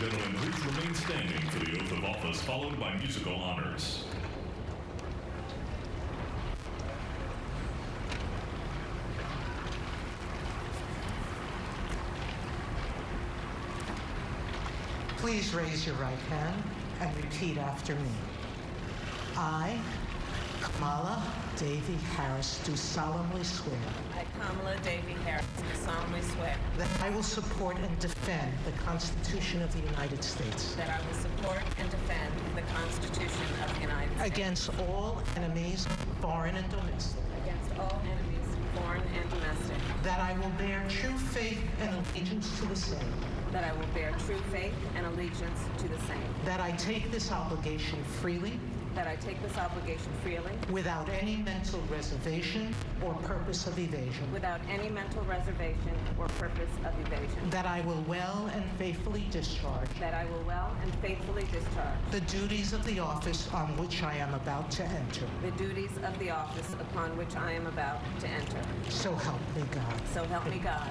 gentlemen, please remain standing for the oath of office followed by musical honors. Please raise your right hand and repeat after me. I, Kamala Devi Harris, do solemnly swear I, Kamala Devi Harris, do solemnly swear that I will support and defend the Constitution of the United States that I will support and defend the Constitution of the United States against all enemies, foreign and domestic, against all enemies, foreign and domestic, that I will bear true faith and allegiance to the same, that I will bear true faith and allegiance to the same, that I take this obligation freely that I take this obligation freely without any mental reservation or purpose of evasion, without any mental reservation or purpose of evasion, that I will well and faithfully discharge that I will well and faithfully discharge the duties of the office on which I am about to enter. the duties of the office upon which I am about to enter. So help me God. So help me God.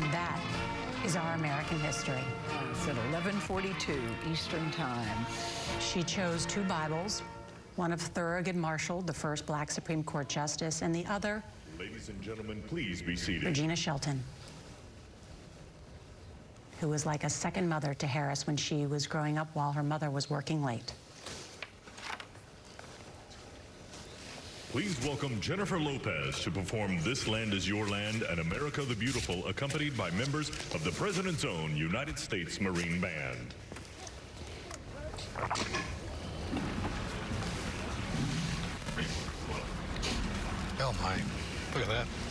And that is our American history. It's at 11:42 Eastern Time. She chose two Bibles, one of Thurgood Marshall, the first black Supreme Court justice, and the other, Ladies and gentlemen, please be seated. Regina Shelton, who was like a second mother to Harris when she was growing up while her mother was working late. Please welcome Jennifer Lopez to perform This Land is Your Land and America the Beautiful, accompanied by members of the President's own United States Marine Band. Oh my, look at that.